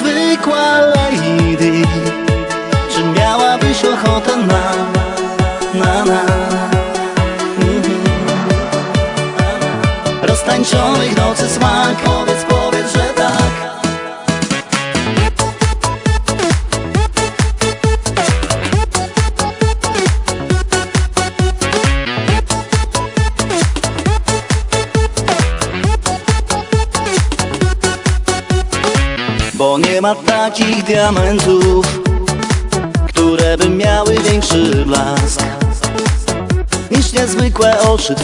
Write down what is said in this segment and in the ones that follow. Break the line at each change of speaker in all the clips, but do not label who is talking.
Niezwykła lady Czy miałabyś ochotę na, na, na Mhm. Roztańczonych nocy smak Powiedz, Bo nie ma takich diamentów Które by miały większy blask Niż niezwykłe oczy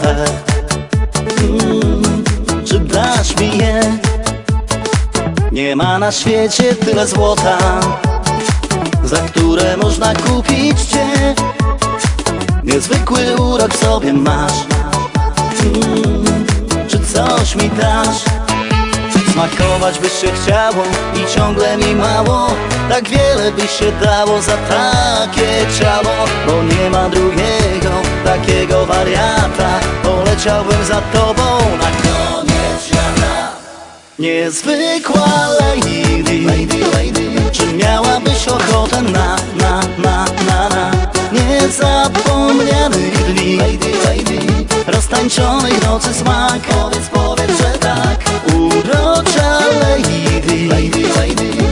mm, Czy dasz mi je? Nie ma na świecie tyle złota Za które można kupić Cię Niezwykły urok sobie masz mm, Czy coś mi dasz? Smakować by się chciało i ciągle mi mało. Tak wiele by się dało za takie ciało Bo nie ma drugiego takiego wariata. Poleciałbym za tobą na koniec świata. Niezwykła lady, lady, lady Czy miałabyś ochotę na, na, na, na, na? Niezapomnianych dni Lady, lady Roztańczonych nocy smak. Powiedz, powiedz, że Lady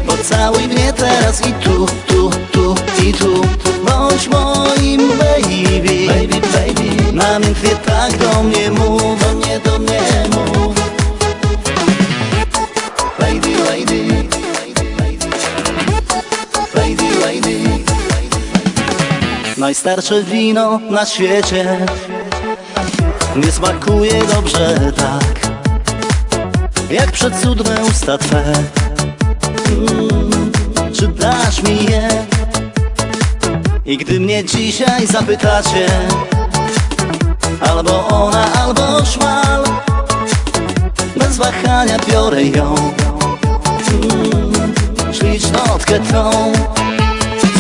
Pocałuj mnie teraz i tu, tu, tu i tu. Bądź moim baby, baby, baby Namiętnie tak do mnie mów, do mnie, do mnie Najstarsze wino na świecie. Nie smakuje dobrze tak Jak przecudne usta Twe. Mm, Czy dasz mi je? I gdy mnie dzisiaj zapytacie Albo ona, albo szmal Bez wahania biorę ją. Mm, Ślicznotkę tą.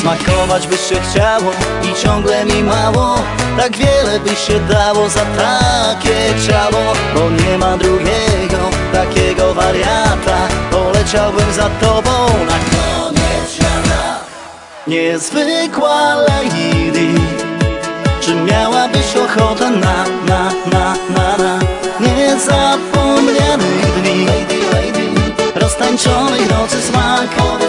Smakować by się chciało i ciągle mi mało. Tak wiele by się dało za takie ciało Bo nie ma drugiego takiego wariata. Poleciałbym za tobą na koniec świata. Niezwykła lady Czy miałabyś ochotę na, na, na, na, na? Niezapomnianych dni. Roztańczonych nocy smak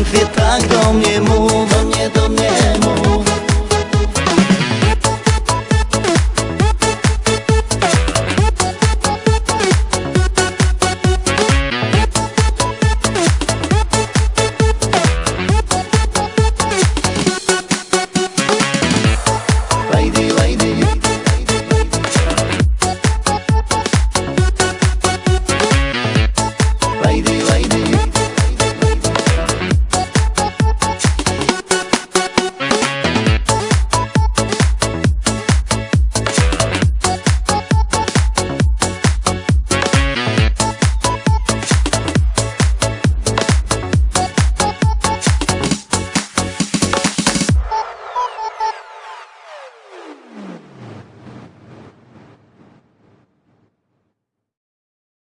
Bądź moim